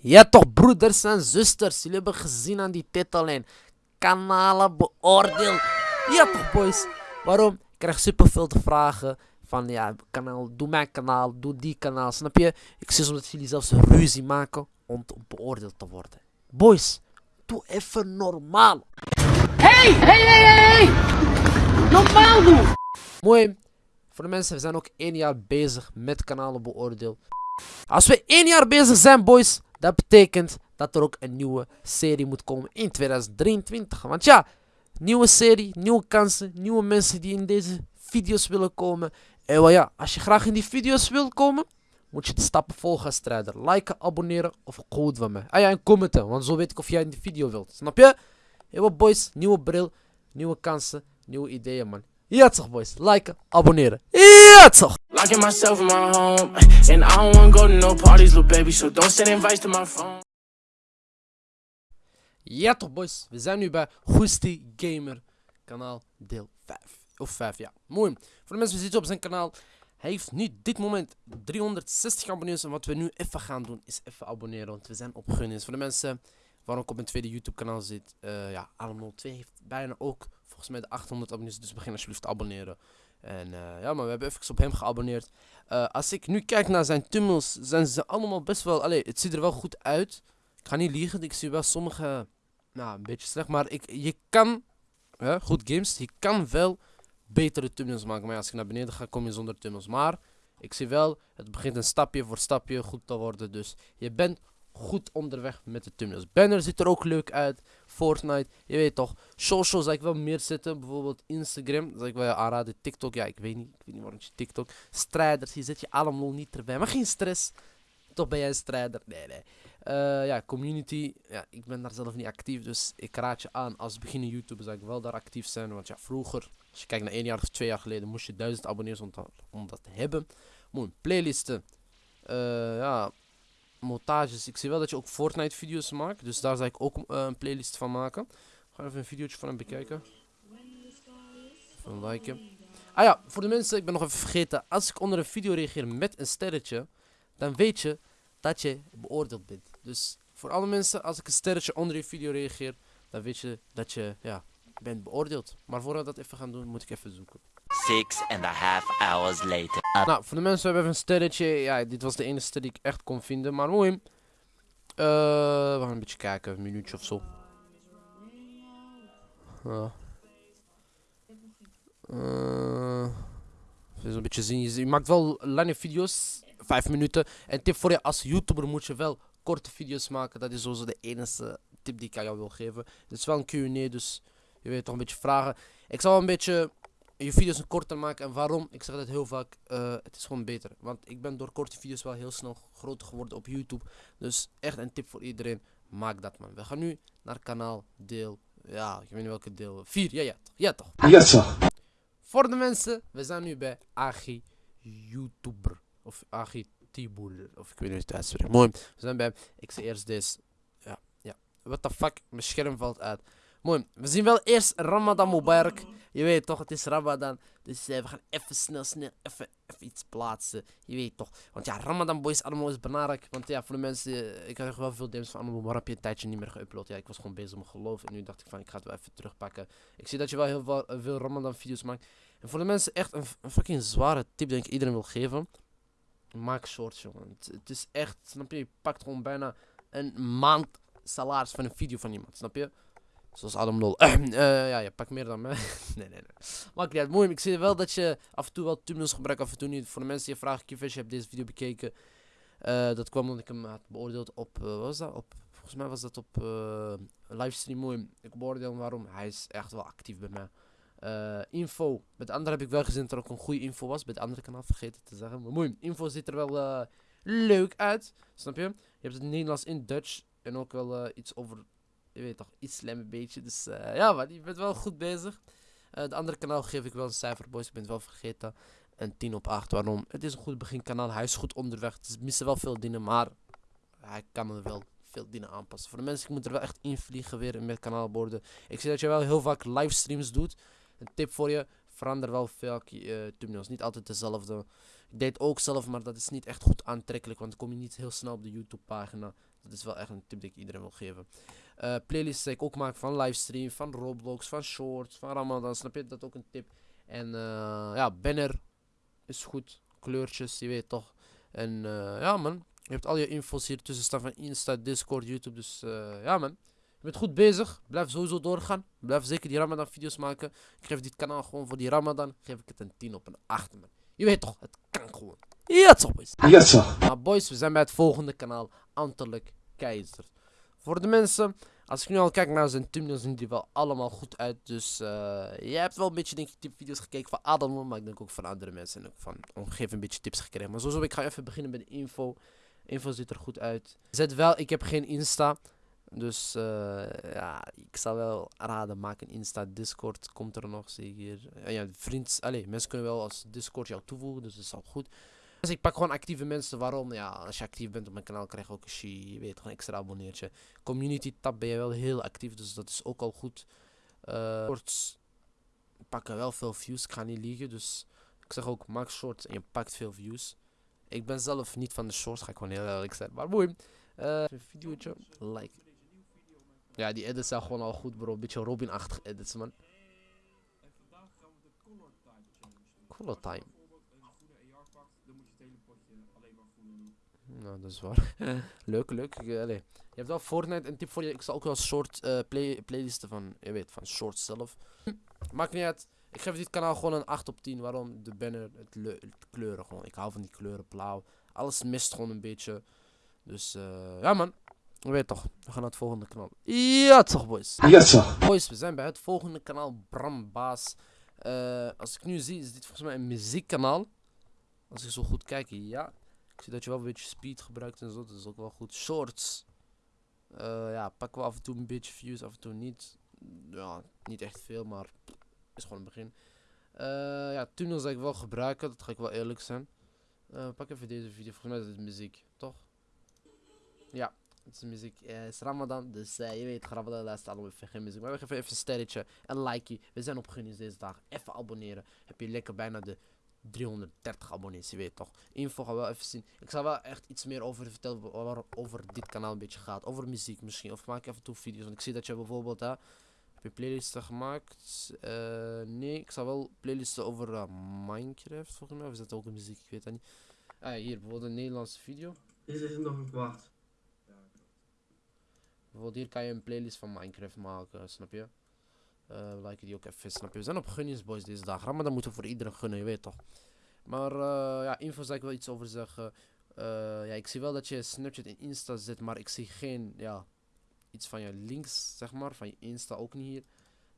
Ja toch broeders en zusters, jullie hebben gezien aan die titellijn. Kanalen beoordeel. Ja toch boys. Waarom? Ik krijg superveel te vragen. Van ja, kanaal, doe mijn kanaal, doe die kanaal. Snap je? Ik zie soms dat jullie zelfs ruzie maken om, beoordeeld te worden. Boys, doe even normaal. Hey, hey, hey, hey, hey! Normaal doen! Mooi. Voor de mensen, we zijn ook één jaar bezig met kanalen beoordeel. Als we één jaar bezig zijn, boys, dat betekent dat er ook een nieuwe serie moet komen in 2023. Want ja, nieuwe serie, nieuwe kansen, nieuwe mensen die in deze video's willen komen. En wel ja, als je graag in die video's wil komen, moet je de stappen volgen, strijder. Liken, abonneren of code van mij. Ah ja, en commenten, want zo weet ik of jij in de video wilt. Snap je? Wat boys, nieuwe bril, nieuwe kansen, nieuwe ideeën, man. Ja toch, boys. Liken, abonneren. Ja toch! Locking myself in my home, and I don't wanna go to no parties, little baby. So don't send invites to my phone. Ja toch, boys. We zijn nu bij Goestie Gamer, kanaal deel 5. Of 5, ja. Mooi. Voor de mensen die zitten op zijn kanaal. Hij heeft nu dit moment 360 abonnees. En wat we nu even gaan doen, is even abonneren. Want we zijn op gunning. Voor de mensen waar ook op mijn tweede YouTube kanaal zit. eh ja, Alam 02 heeft bijna ook volgens mij de 800 abonnees. Dus begin alsjeblieft te abonneren. En eh, ja, maar we hebben even op hem geabonneerd. Eh, als ik nu kijk naar zijn tunnels, zijn ze allemaal best wel... Allee, het ziet er wel goed uit. Ik ga niet liegen, ik zie wel sommige... Nou, een beetje slecht, maar ik, je kan... Hè, goed games, je kan wel betere tunnels maken. Maar als ik naar beneden ga, kom je zonder tunnels. Maar ik zie wel, het begint een stapje voor stapje goed te worden. Dus je bent goed onderweg met de tunnels. Banner ziet er ook leuk uit. Fortnite, je weet toch. Social zou ik wel meer zetten. Bijvoorbeeld Instagram, zou ik wel aanraden. TikTok, ja, ik weet niet. Ik weet niet waarom je TikTok. Strijders, hier zet je allemaal niet erbij. Maar geen stress. Toch ben jij een strijder. Nee, nee. Eh, ja, community. Ja, ik ben daar zelf niet actief. Dus ik raad je aan. Als beginnende YouTuber zou ik wel daar actief zijn. Want ja, vroeger, als je kijkt naar één jaar of twee jaar geleden, moest je duizend abonnees om, dat- om dat te hebben. Mooi, playlisten. Eh, ja, montages. Ik zie wel dat je ook Fortnite video's maakt. Dus daar zou ik ook eh, een playlist van maken. Ga even een videootje van hem bekijken. Even liken. Ah ja, voor de mensen, ik ben nog even vergeten. Als ik onder een video reageer met een sterretje, dan weet je dat je beoordeeld bent. Dus voor alle mensen, als ik een sterretje onder je video reageer, dan weet je dat je ja, bent beoordeeld. Maar voordat we dat even gaan doen, moet ik even zoeken. Six and a half hours later. Nou, voor de mensen hebben we even een sterretje. Ja, dit was de enige die ik echt kon vinden. Maar mooi. Eh, we gaan een beetje kijken, een minuutje of zo. Ja. Eh, even een beetje zien. Je, maakt wel lange video's, vijf minuten. En tip voor je als YouTuber moet je wel korte video's maken. Dat is sowieso de enige tip die ik aan jou wil geven. Het is wel een Q&A, dus je weet toch een beetje vragen. Ik zal een beetje je video's korter maken. En waarom? Ik zeg dat heel vaak. eh, het is gewoon beter. Want ik ben door korte video's wel heel snel groter geworden op YouTube. Dus echt een tip voor iedereen. Maak dat man. We gaan nu naar kanaal deel. Ja, ik weet niet welke deel. 4. Ja, ja, toch. Ja, toch. Ja toch. Voor de mensen, we zijn nu bij Agi YouTuber. Of Agi Tiboer. Of ik weet niet hoe het uitspreekt. Mooi. We zijn bij. Ik zie eerst deze. Ja, ja. What the fuck? Mijn scherm valt uit. Mooi. We zien wel eerst Ramadan Mubarak. Je weet toch, het is Ramadan. Dus eh, we gaan even snel, snel, even, even iets plaatsen. Je weet toch. Want ja, Ramadan boys allemaal is belangrijk. Want ja, voor de mensen, eh, ik krijg wel veel DM's van allemaal, maar heb je een tijdje niet meer geüpload? Ja, ik was gewoon bezig met geloof. En nu dacht ik van, ik ga het wel even terugpakken. Ik zie dat je wel heel veel, eh, Ramadan video's maakt. En voor de mensen echt een, fucking zware tip die ik iedereen wil geven. Maak shorts, jongen. Het, het is echt, snap je? Je pakt gewoon bijna een maand salaris van een video van iemand, snap je? Zoals Adam Lol. Eh, ja, je pakt meer dan mij. nee, nee, nee. Maakt niet uit. Mooi, ik zie wel dat je af en toe wel thumbnails gebruikt, af en toe niet. Voor de mensen die je vragen, Kiefish, je hebt deze video bekeken. Eh, dat kwam omdat ik hem had beoordeeld op, eh, wat was dat? Op, volgens mij was dat op livestream. Mooi, ik beoordeel hem waarom. Hij is echt wel actief bij mij. Info. De andere heb ik wel gezien dat er ook een goede info was. Bij het andere kanaal vergeten te zeggen. Maar mooi, info ziet er wel leuk uit. Snap je? Je hebt het Nederlands in Dutch. En ook wel iets over, je weet toch, islam een beetje. Dus eh, ja man, je bent wel goed bezig. Eh het andere kanaal geef ik wel een cijfer, boys. Ik ben het wel vergeten. Een 10 op 8. Waarom? Het is een goed beginkanaal. Hij is goed onderweg. Het is missen wel veel dingen, maar hij kan er wel veel dingen aanpassen. Voor de mensen, ik moet er wel echt invliegen weer in mijn kanaalborden. Ik zie dat je wel heel vaak livestreams doet. Een tip voor je, verander wel veel uh, thumbnails. Niet altijd dezelfde. Ik deed ook zelf, maar dat is niet echt goed aantrekkelijk, want dan kom je niet heel snel op de YouTube pagina. Dat is wel echt een tip die ik iedereen wil geven. Eh playlists die ik ook maak van livestream, van Roblox, van shorts, van Ramadan. Snap je? Dat ook een tip. En eh, ja, banner is goed. Kleurtjes, je weet toch. En eh, ja man, je hebt al je info's hier tussen staan van Insta, Discord, YouTube. Dus ja man, je bent goed bezig. Blijf sowieso doorgaan. Blijf zeker die Ramadan video's maken. Ik geef dit kanaal gewoon voor die Ramadan. Geef ik het een 10 op een 8 man. Je weet toch, het kan gewoon. Ja toch boys. Yes, sir. Maar boys, we zijn bij het volgende kanaal, Antelijk Keizer. Voor de mensen, als ik nu al kijk naar zijn thumbnails, zien die wel allemaal goed uit. Dus eh jij hebt wel een beetje, denk ik, tipvideo's gekeken van Adam, maar ik denk ook van andere mensen. En ook van omgeving een beetje tips gekregen. Maar sowieso, ik ga even beginnen met de info. Info ziet er goed uit. Zet wel, ik heb geen Insta. Dus eh, ja, ik zou wel raden, maak een Insta. Discord komt er nog, zie ik hier. Ja, ja, vriends, allee, mensen kunnen wel als Discord jou toevoegen, dus dat is al goed. Dus ik pak gewoon actieve mensen. Waarom? Ja, als je actief bent op mijn kanaal, krijg je ook een she, je weet toch, een extra abonneertje. Community tab ben je wel heel actief, dus dat is ook al goed. Eh shorts pakken wel veel views, ik ga niet liegen. Dus ik zeg ook, maak shorts en je pakt veel views. Ik ben zelf niet van de shorts, ga ik gewoon heel eerlijk zijn. Maar mooi. Eh een videootje, like. Ja, die edits zijn gewoon al goed bro. Beetje Robin-achtig edits man. Color time. Nou, dat is waar. leuk, leuk. Allee. Je hebt wel Fortnite. Een tip voor je. Ik zal ook wel short eh, play, playlisten van, je weet, van shorts zelf. Maakt niet uit. Ik geef dit kanaal gewoon een 8 op 10. Waarom? De banner, het, leu- het kleuren gewoon. Ik hou van die kleuren, blauw. Alles mist gewoon een beetje. Dus eh, ja man. Je weet toch. We gaan naar het volgende kanaal. Ja toch boys. Yes, sir. Boys, we zijn bij het volgende kanaal, Bram Baas. Eh, als ik nu zie, is dit volgens mij een muziekkanaal. Als ik zo goed kijk, ja. Ik zie dat je wel een beetje speed gebruikt en zo, dat is ook wel goed. Shorts. Eh, ja, pakken we af en toe een beetje views, af en toe niet. Ja, niet echt veel, maar is gewoon een begin. Eh, ja, tunnels zal ik wel gebruiken, dat ga ik wel eerlijk zijn. Eh, pak even deze video, volgens mij is het muziek, toch? Ja, het is muziek. Het is Ramadan, dus je weet, Ramadan luistert allemaal even geen muziek. Maar we geven even een sterretje, een likeje. We zijn op deze dag. Even abonneren. Heb je lekker bijna de 330 abonnees, je weet toch. Info gaan we wel even zien. Ik zal wel echt iets meer over vertellen wa- waar over dit kanaal een beetje gaat. Over muziek misschien. Of maak ik af en toe video's. Want ik zie dat je bijvoorbeeld, hè, heb je playlisten gemaakt? Eh, nee, ik zal wel playlisten over eh, Minecraft volgens mij. Of is dat ook een muziek? Ik weet dat niet. Ah, hier bijvoorbeeld een Nederlandse video. Is er nog een kwart? Bijvoorbeeld hier kan je een playlist van Minecraft maken, snap je? Eh like die ook even, snap? We zijn op Gunnings boys deze dag. Ramadan moeten we voor iedereen gunnen, je weet toch? Maar eh, ja, info zou ik wel iets over zeggen. Eh, ja, ik zie wel dat je Snapchat en Insta zit, maar ik zie geen, ja, iets van je links, zeg maar, van je Insta ook niet hier.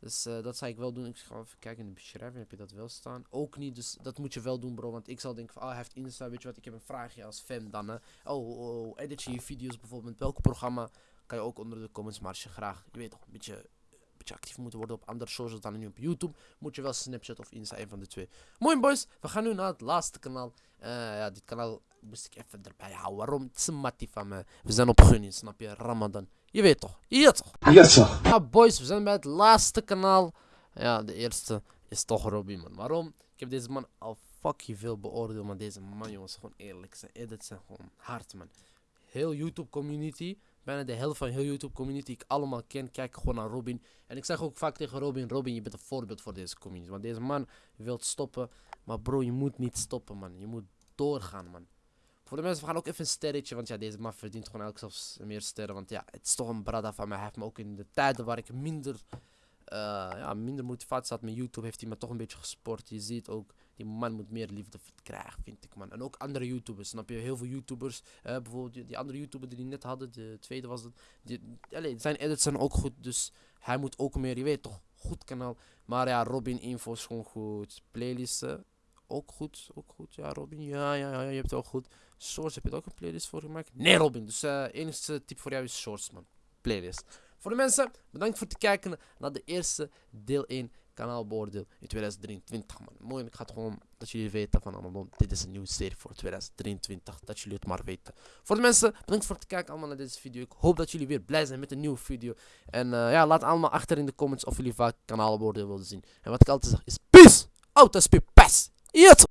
Dus dat zou ik wel doen. Ik ga even kijken in de beschrijving, heb je dat wel staan? Ook niet, dus dat moet je wel doen bro, want ik zal denken van, oh hij heeft Insta, weet je wat, ik heb een vraagje als fan dan, hè. Oh, oh, oh, edit je je video's bijvoorbeeld, met welk programma? Kan je ook onder de comments, maar je graag, je weet toch, een beetje, beetje actief moet worden op andere socials dan nu op YouTube, moet je wel Snapchat of Insta, een van de twee. Mooi boys, we gaan nu naar het laatste kanaal. Eh, ja, dit kanaal moest ik even erbij houden. Waarom? Het is een mattie van me. We zijn op gunning, snap je? Ramadan. Je weet toch? Ja toch? Yes, sir. Ja, boys, we zijn bij het laatste kanaal. Ja, de eerste is toch Robin, man. Waarom? Ik heb deze man al fucking veel beoordeeld, maar deze man, jongens, gewoon eerlijk. Zijn edits zijn gewoon hard, man. Heel YouTube community, bijna de helft van heel YouTube community, ik allemaal ken, kijk gewoon naar Robin. En ik zeg ook vaak tegen Robin, Robin, je bent een voorbeeld voor deze community. Want deze man wil stoppen, maar bro, je moet niet stoppen, man. Je moet doorgaan, man. Voor de mensen, we gaan ook even een sterretje. Want ja, deze man verdient gewoon elk zelfs meer sterren. Want ja, het is toch een brada van mij. Hij heeft me ook in de tijden waar ik minder, eh, ja, minder motivatie had met YouTube, heeft hij me toch een beetje gesport. Je ziet ook, die man moet meer liefde krijgen, vind ik man. En ook andere YouTubers, snap je? Heel veel YouTubers, bijvoorbeeld die, andere YouTuber die net hadden, de tweede was het. Zijn edits zijn ook goed, dus hij moet ook meer, je weet toch, goed kanaal. Maar ja, Robin Info is gewoon goed. Playlisten, ook goed, ook goed. Ja, Robin, ja, ja, ja, je hebt het ook goed. Shorts, heb je er ook een playlist voor gemaakt? Nee, Robin. Dus eh enigste tip voor jou is Shorts, man. Playlist. Voor de mensen, bedankt voor het kijken naar de eerste deel 1 kanaalbeoordeel in 2023, man. Mooi, ik ga het gewoon dat jullie weten van allemaal. Dit is een nieuwe serie voor 2023, dat jullie het maar weten. Voor de mensen, bedankt voor het kijken allemaal naar deze video. Ik hoop dat jullie weer blij zijn met een nieuwe video. En eh, ja, laat allemaal achter in de comments of jullie vaak kanaalbeoordeel willen zien. En wat ik altijd zeg is peace! Out as peace! Yes!